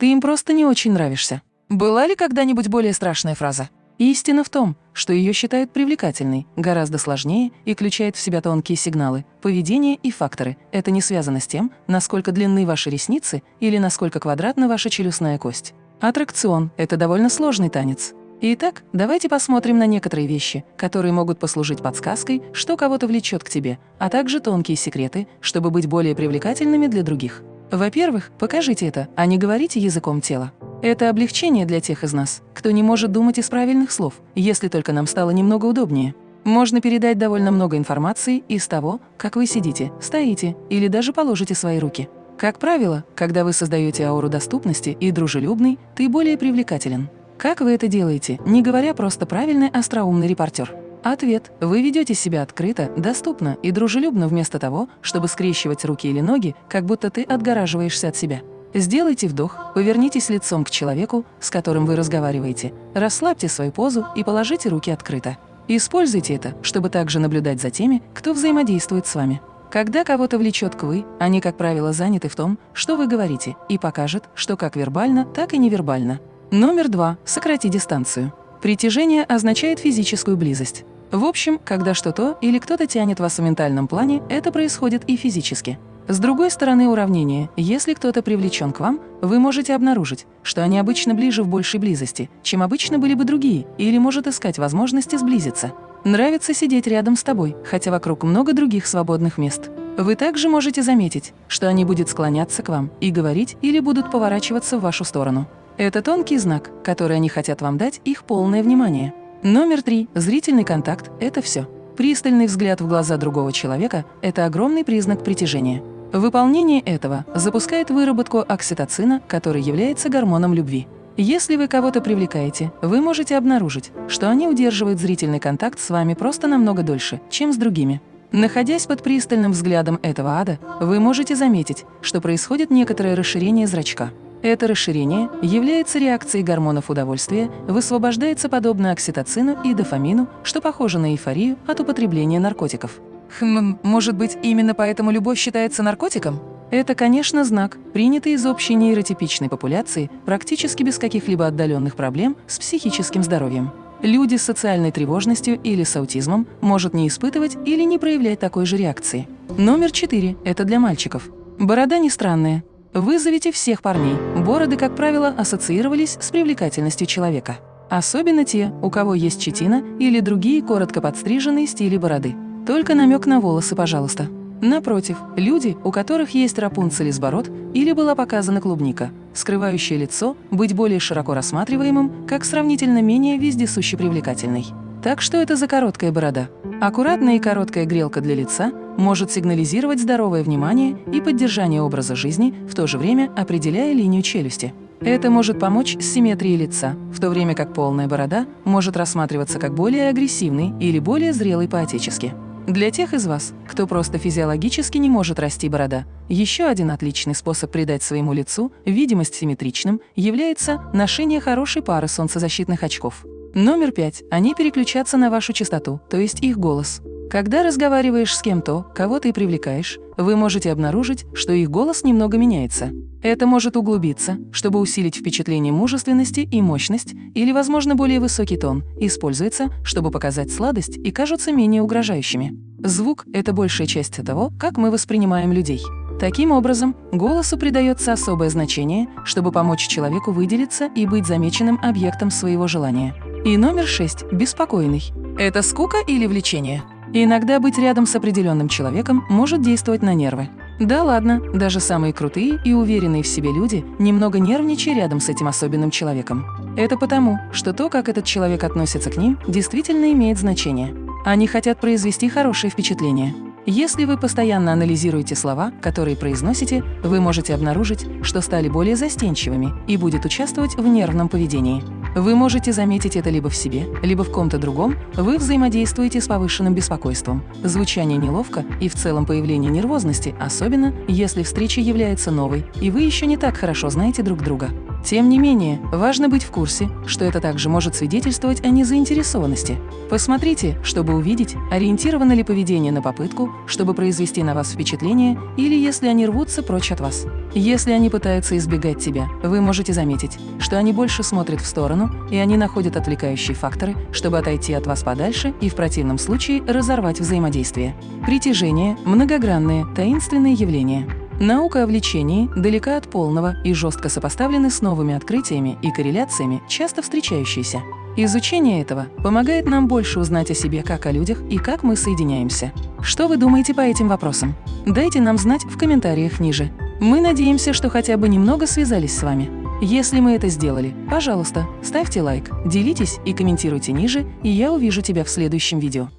Ты им просто не очень нравишься. Была ли когда-нибудь более страшная фраза? Истина в том, что ее считают привлекательной, гораздо сложнее и включает в себя тонкие сигналы, поведение и факторы. Это не связано с тем, насколько длинны ваши ресницы или насколько квадратна ваша челюстная кость. Аттракцион – это довольно сложный танец. Итак, давайте посмотрим на некоторые вещи, которые могут послужить подсказкой, что кого-то влечет к тебе, а также тонкие секреты, чтобы быть более привлекательными для других. Во-первых, покажите это, а не говорите языком тела. Это облегчение для тех из нас, кто не может думать из правильных слов, если только нам стало немного удобнее. Можно передать довольно много информации из того, как вы сидите, стоите или даже положите свои руки. Как правило, когда вы создаете ауру доступности и дружелюбный, ты более привлекателен. Как вы это делаете, не говоря просто правильный остроумный репортер? Ответ. Вы ведете себя открыто, доступно и дружелюбно вместо того, чтобы скрещивать руки или ноги, как будто ты отгораживаешься от себя. Сделайте вдох, повернитесь лицом к человеку, с которым вы разговариваете, расслабьте свою позу и положите руки открыто. Используйте это, чтобы также наблюдать за теми, кто взаимодействует с вами. Когда кого-то влечет к вы, они, как правило, заняты в том, что вы говорите, и покажет, что как вербально, так и невербально. Номер два. Сократи дистанцию. Притяжение означает физическую близость. В общем, когда что-то или кто-то тянет вас в ментальном плане, это происходит и физически. С другой стороны уравнения, если кто-то привлечен к вам, вы можете обнаружить, что они обычно ближе в большей близости, чем обычно были бы другие, или может искать возможности сблизиться. Нравится сидеть рядом с тобой, хотя вокруг много других свободных мест. Вы также можете заметить, что они будут склоняться к вам и говорить или будут поворачиваться в вашу сторону. Это тонкий знак, который они хотят вам дать их полное внимание. Номер три. Зрительный контакт – это все. Пристальный взгляд в глаза другого человека – это огромный признак притяжения. Выполнение этого запускает выработку окситоцина, который является гормоном любви. Если вы кого-то привлекаете, вы можете обнаружить, что они удерживают зрительный контакт с вами просто намного дольше, чем с другими. Находясь под пристальным взглядом этого ада, вы можете заметить, что происходит некоторое расширение зрачка. Это расширение является реакцией гормонов удовольствия, высвобождается подобно окситоцину и дофамину, что похоже на эйфорию от употребления наркотиков. Хм, может быть, именно поэтому любовь считается наркотиком? Это, конечно, знак, принятый из общей нейротипичной популяции, практически без каких-либо отдаленных проблем с психическим здоровьем. Люди с социальной тревожностью или с аутизмом может не испытывать или не проявлять такой же реакции. Номер четыре – это для мальчиков. Борода не странная. Вызовите всех парней. Бороды, как правило, ассоциировались с привлекательностью человека. Особенно те, у кого есть щетина или другие коротко подстриженные стили бороды. Только намек на волосы, пожалуйста. Напротив, люди, у которых есть рапунцель из бород или была показана клубника, скрывающее лицо, быть более широко рассматриваемым, как сравнительно менее вездесуще привлекательный. Так что это за короткая борода? Аккуратная и короткая грелка для лица может сигнализировать здоровое внимание и поддержание образа жизни, в то же время определяя линию челюсти. Это может помочь с симметрией лица, в то время как полная борода может рассматриваться как более агрессивный или более зрелый по-отечески. Для тех из вас, кто просто физиологически не может расти борода, еще один отличный способ придать своему лицу видимость симметричным является ношение хорошей пары солнцезащитных очков. Номер пять. Они переключатся на вашу частоту, то есть их голос. Когда разговариваешь с кем-то, кого ты привлекаешь, вы можете обнаружить, что их голос немного меняется. Это может углубиться, чтобы усилить впечатление мужественности и мощность, или, возможно, более высокий тон, используется, чтобы показать сладость и кажутся менее угрожающими. Звук – это большая часть того, как мы воспринимаем людей. Таким образом, голосу придается особое значение, чтобы помочь человеку выделиться и быть замеченным объектом своего желания. И номер шесть – беспокойный. Это скука или влечение? Иногда быть рядом с определенным человеком может действовать на нервы. Да ладно, даже самые крутые и уверенные в себе люди немного нервничают рядом с этим особенным человеком. Это потому, что то, как этот человек относится к ним, действительно имеет значение. Они хотят произвести хорошее впечатление. Если вы постоянно анализируете слова, которые произносите, вы можете обнаружить, что стали более застенчивыми и будет участвовать в нервном поведении. Вы можете заметить это либо в себе, либо в ком-то другом, вы взаимодействуете с повышенным беспокойством. Звучание неловко и в целом появление нервозности, особенно если встреча является новой, и вы еще не так хорошо знаете друг друга. Тем не менее, важно быть в курсе, что это также может свидетельствовать о незаинтересованности. Посмотрите, чтобы увидеть, ориентировано ли поведение на попытку, чтобы произвести на вас впечатление, или если они рвутся прочь от вас. Если они пытаются избегать тебя, вы можете заметить, что они больше смотрят в сторону, и они находят отвлекающие факторы, чтобы отойти от вас подальше и в противном случае разорвать взаимодействие. Притяжение – многогранное, таинственное явление. Наука о влечении далека от полного и жестко сопоставлены с новыми открытиями и корреляциями, часто встречающиеся. Изучение этого помогает нам больше узнать о себе как о людях и как мы соединяемся. Что вы думаете по этим вопросам? Дайте нам знать в комментариях ниже. Мы надеемся, что хотя бы немного связались с вами. Если мы это сделали, пожалуйста, ставьте лайк, делитесь и комментируйте ниже, и я увижу тебя в следующем видео.